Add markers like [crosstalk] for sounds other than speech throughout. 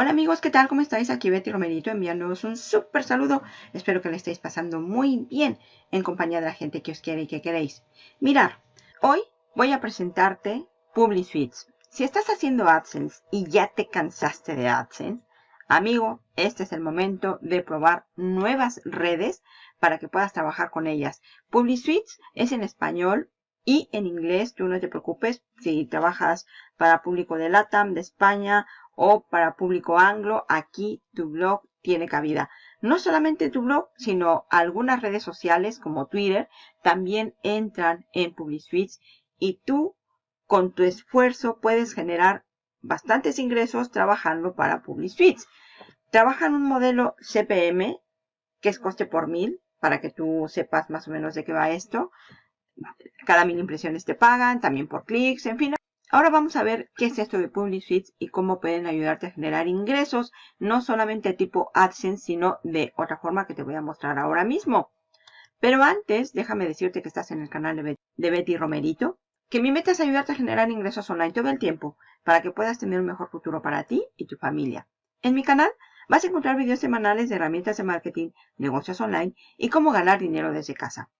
Hola amigos, ¿qué tal? ¿Cómo estáis? Aquí Betty Romerito enviándoos un súper saludo. Espero que le estéis pasando muy bien en compañía de la gente que os quiere y que queréis. Mirar, hoy voy a presentarte PubliSuites. Si estás haciendo AdSense y ya te cansaste de AdSense, amigo, este es el momento de probar nuevas redes para que puedas trabajar con ellas. PubliSuites es en español y en inglés, tú no te preocupes si trabajas para público de LATAM, de España o para público anglo, aquí tu blog tiene cabida. No solamente tu blog, sino algunas redes sociales como Twitter también entran en PubliSuites y tú con tu esfuerzo puedes generar bastantes ingresos trabajando para PubliSuites. Trabajan un modelo CPM que es coste por mil para que tú sepas más o menos de qué va esto. Cada mil impresiones te pagan, también por clics, en fin. Ahora vamos a ver qué es esto de PubliSuites y cómo pueden ayudarte a generar ingresos, no solamente tipo AdSense, sino de otra forma que te voy a mostrar ahora mismo. Pero antes, déjame decirte que estás en el canal de Betty Romerito, que mi meta es ayudarte a generar ingresos online todo el tiempo, para que puedas tener un mejor futuro para ti y tu familia. En mi canal vas a encontrar videos semanales de herramientas de marketing, negocios online y cómo ganar dinero desde casa.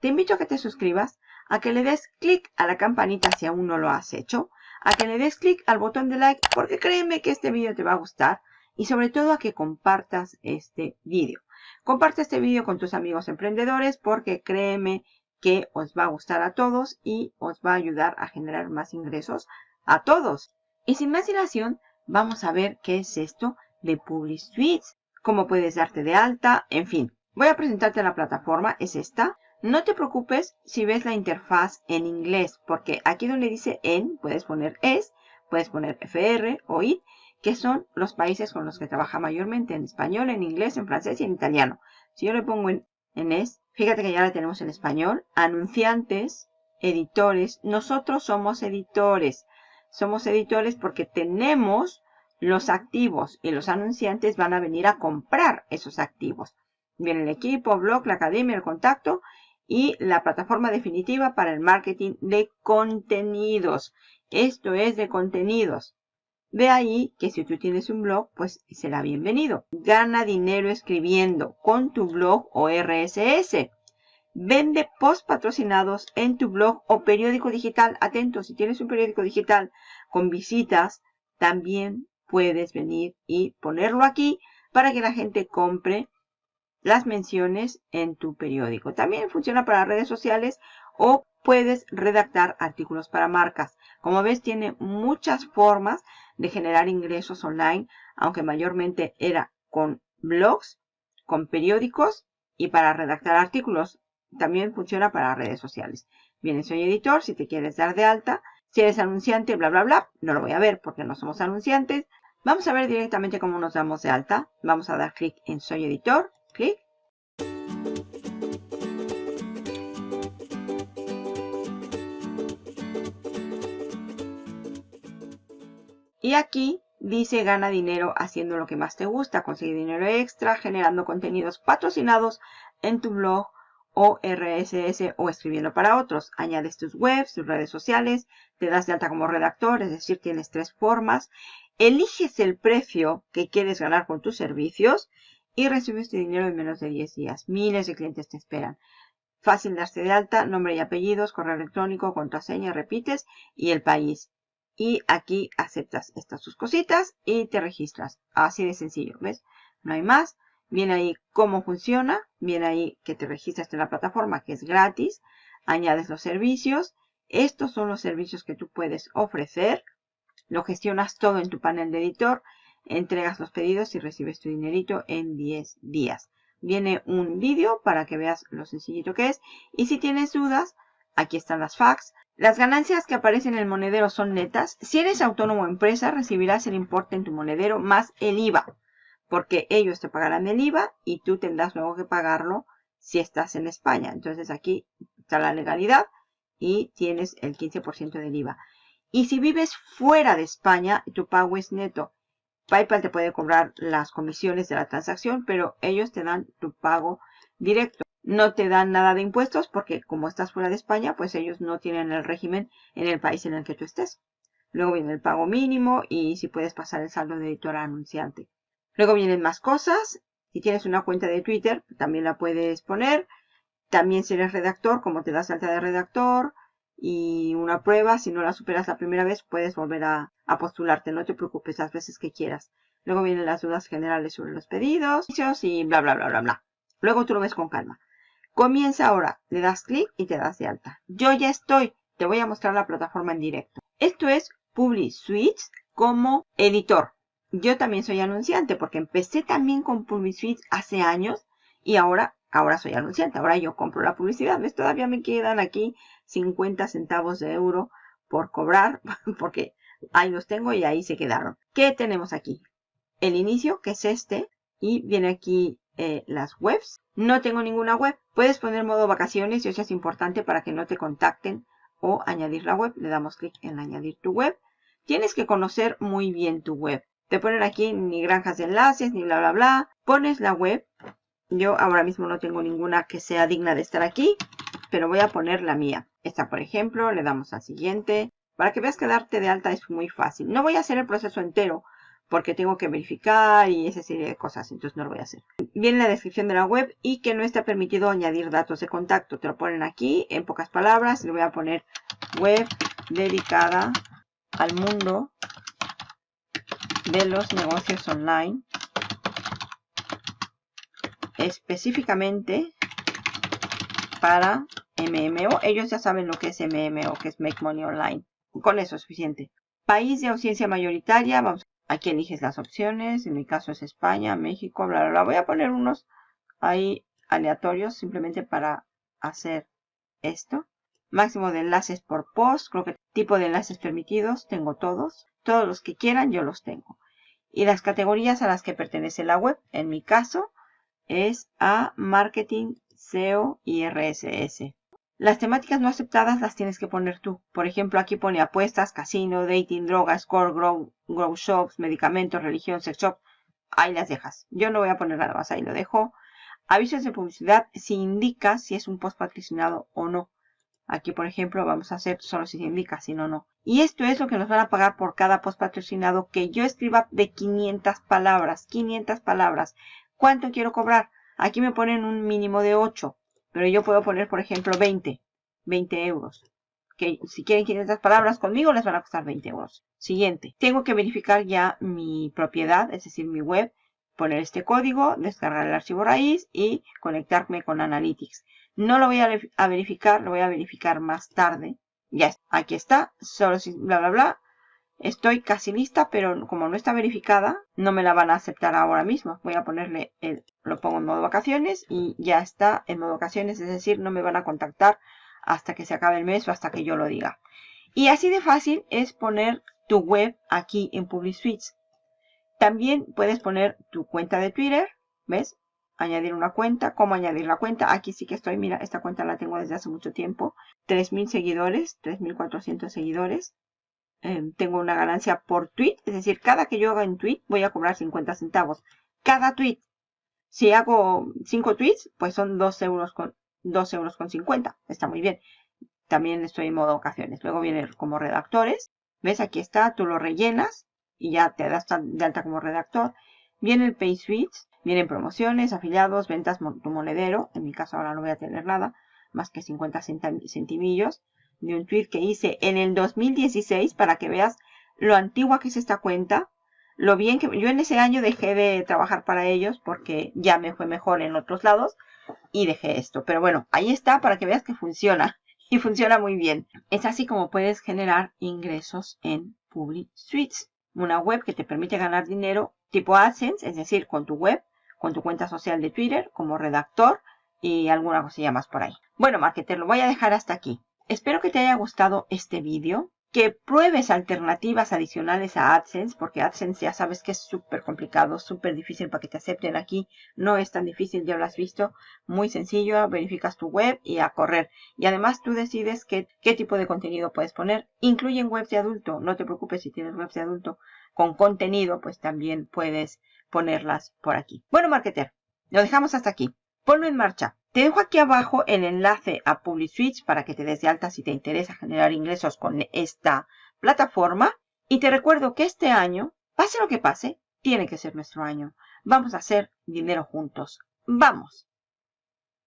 Te invito a que te suscribas, a que le des clic a la campanita si aún no lo has hecho, a que le des clic al botón de like porque créeme que este vídeo te va a gustar y sobre todo a que compartas este vídeo. Comparte este vídeo con tus amigos emprendedores porque créeme que os va a gustar a todos y os va a ayudar a generar más ingresos a todos. Y sin más dilación, vamos a ver qué es esto de PubliSuites, cómo puedes darte de alta, en fin. Voy a presentarte la plataforma, es esta. No te preocupes si ves la interfaz en inglés, porque aquí donde dice en, puedes poner es, puedes poner FR o IT, que son los países con los que trabaja mayormente en español, en inglés, en francés y en italiano. Si yo le pongo en, en es, fíjate que ya la tenemos en español. Anunciantes, editores, nosotros somos editores. Somos editores porque tenemos los activos y los anunciantes van a venir a comprar esos activos. Viene el equipo, blog, la academia, el contacto y la plataforma definitiva para el marketing de contenidos. Esto es de contenidos. Ve ahí que si tú tienes un blog, pues será bienvenido. Gana dinero escribiendo con tu blog o RSS. Vende post patrocinados en tu blog o periódico digital. Atento, si tienes un periódico digital con visitas, también puedes venir y ponerlo aquí para que la gente compre las menciones en tu periódico. También funciona para redes sociales o puedes redactar artículos para marcas. Como ves, tiene muchas formas de generar ingresos online, aunque mayormente era con blogs, con periódicos y para redactar artículos. También funciona para redes sociales. Bien, soy editor, si te quieres dar de alta. Si eres anunciante, bla, bla, bla, no lo voy a ver porque no somos anunciantes. Vamos a ver directamente cómo nos damos de alta. Vamos a dar clic en Soy Editor clic. Y aquí dice gana dinero haciendo lo que más te gusta, consigue dinero extra, generando contenidos patrocinados en tu blog o RSS o escribiendo para otros. Añades tus webs, tus redes sociales, te das de alta como redactor, es decir, tienes tres formas. Eliges el precio que quieres ganar con tus servicios y recibes tu dinero en menos de 10 días. Miles de clientes te esperan. Fácil darse de alta, nombre y apellidos, correo electrónico, contraseña, repites y el país. Y aquí aceptas estas sus cositas y te registras. Así de sencillo, ¿ves? No hay más. Viene ahí cómo funciona. Viene ahí que te registras en la plataforma que es gratis. Añades los servicios. Estos son los servicios que tú puedes ofrecer. Lo gestionas todo en tu panel de editor entregas los pedidos y recibes tu dinerito en 10 días. Viene un vídeo para que veas lo sencillito que es. Y si tienes dudas, aquí están las fax. Las ganancias que aparecen en el monedero son netas. Si eres autónomo o empresa, recibirás el importe en tu monedero más el IVA. Porque ellos te pagarán el IVA y tú tendrás luego que pagarlo si estás en España. Entonces aquí está la legalidad y tienes el 15% del IVA. Y si vives fuera de España, tu pago es neto. PayPal te puede cobrar las comisiones de la transacción, pero ellos te dan tu pago directo. No te dan nada de impuestos porque como estás fuera de España, pues ellos no tienen el régimen en el país en el que tú estés. Luego viene el pago mínimo y si puedes pasar el saldo de editor a anunciante. Luego vienen más cosas. Si tienes una cuenta de Twitter, también la puedes poner. También si eres redactor, como te das alta de redactor. Y una prueba, si no la superas la primera vez, puedes volver a, postularte. No te preocupes las veces que quieras. Luego vienen las dudas generales sobre los pedidos y bla, bla, bla, bla, bla. Luego tú lo ves con calma. Comienza ahora, le das clic y te das de alta. Yo ya estoy, te voy a mostrar la plataforma en directo. Esto es PubliSuite como editor. Yo también soy anunciante porque empecé también con PubliSuite hace años y ahora, ahora soy anunciante. Ahora yo compro la publicidad. ¿Ves? Todavía me quedan aquí 50 centavos de euro por cobrar [laughs] porque ahí los tengo y ahí se quedaron. ¿Qué tenemos aquí? el inicio, que es este, y viene aquí eh, las webs. No tengo ninguna web. Puedes poner modo vacaciones y eso es importante para que no te contacten o añadir la web. Le damos clic en añadir tu web. Tienes que conocer muy bien tu web. Te ponen aquí ni granjas de enlaces, ni bla, bla, bla. Pones la web. Yo ahora mismo no tengo ninguna que sea digna de estar aquí, pero voy a poner la mía. Esta, por ejemplo, le damos a siguiente. Para que veas que darte de alta es muy fácil. No voy a hacer el proceso entero, porque tengo que verificar y esa serie de cosas, entonces no lo voy a hacer. Viene la descripción de la web y que no está permitido añadir datos de contacto. Te lo ponen aquí en pocas palabras. Le voy a poner web dedicada al mundo de los negocios online. Específicamente para MMO. Ellos ya saben lo que es MMO, que es Make Money Online. Con eso es suficiente. País de ausencia mayoritaria. Aquí eliges las opciones. En mi caso es España, México, bla, bla, bla. Voy a poner unos ahí aleatorios simplemente para hacer esto. Máximo de enlaces por post. Creo que tipo de enlaces permitidos. Tengo todos. Todos los que quieran yo los tengo. Y las categorías a las que pertenece la web. En mi caso es a marketing, SEO y RSS. Las temáticas no aceptadas las tienes que poner tú. Por ejemplo, aquí pone apuestas, casino, dating, drogas, core, grow, grow shops, medicamentos, religión, sex shop. Ahí las dejas. Yo no voy a poner nada más, ahí lo dejo. Avisos de publicidad si indica si es un post patrocinado o no. Aquí, por ejemplo, vamos a hacer solo si se indica, si no, no. Y esto es lo que nos van a pagar por cada post patrocinado que yo escriba de 500 palabras. 500 palabras. ¿Cuánto quiero cobrar? Aquí me ponen un mínimo de 8. Pero yo puedo poner, por ejemplo, 20. 20 euros. Que si quieren 500 palabras conmigo, les van a costar 20 euros. Siguiente. Tengo que verificar ya mi propiedad, es decir, mi web. Poner este código, descargar el archivo raíz y conectarme con Analytics. No lo voy a, a verificar, lo voy a verificar más tarde. Ya está. Aquí está. Solo si bla, bla, bla. Estoy casi lista, pero como no está verificada, no me la van a aceptar ahora mismo. Voy a ponerle, el, lo pongo en modo vacaciones y ya está en modo vacaciones, es decir, no me van a contactar hasta que se acabe el mes o hasta que yo lo diga. Y así de fácil es poner tu web aquí en PubliSuite. También puedes poner tu cuenta de Twitter, ¿ves? Añadir una cuenta, ¿cómo añadir la cuenta? Aquí sí que estoy, mira, esta cuenta la tengo desde hace mucho tiempo. 3.000 seguidores, 3.400 seguidores. Em, tengo una ganancia por tweet, es decir, cada que yo haga en tweet voy a cobrar 50 centavos. Cada tweet. Si hago 5 tweets, pues son 2 euros con 2 euros con 50. Está muy bien. También estoy en modo ocasiones. Luego viene como redactores. ¿Ves? Aquí está. Tú lo rellenas y ya te das de alta como redactor. Viene el Pay Suites. Vienen promociones, afiliados, ventas, tu monedero. En mi caso ahora no voy a tener nada más que 50 centimillos de un tweet que hice en el 2016 para que veas lo antigua que es esta cuenta. Lo bien que yo en ese año dejé de trabajar para ellos porque ya me fue mejor en otros lados y dejé esto. Pero bueno, ahí está para que veas que funciona [laughs] y funciona muy bien. Es así como puedes generar ingresos en Public Suites, una web que te permite ganar dinero tipo AdSense, es decir, con tu web, con tu cuenta social de Twitter, como redactor y alguna cosilla más por ahí. Bueno, marketer, lo voy a dejar hasta aquí. Espero que te haya gustado este vídeo, que pruebes alternativas adicionales a AdSense, porque AdSense ya sabes que es súper complicado, súper difícil para que te acepten aquí. No es tan difícil, ya lo has visto. Muy sencillo, verificas tu web y a correr. Y además tú decides qué, qué tipo de contenido puedes poner. Incluyen webs de adulto, no te preocupes si tienes webs de adulto con contenido, pues también puedes ponerlas por aquí. Bueno, marketer, lo dejamos hasta aquí. Ponlo en marcha. Te dejo aquí abajo el enlace a PubliSwitch para que te des de alta si te interesa generar ingresos con esta plataforma y te recuerdo que este año, pase lo que pase, tiene que ser nuestro año. Vamos a hacer dinero juntos. ¡Vamos!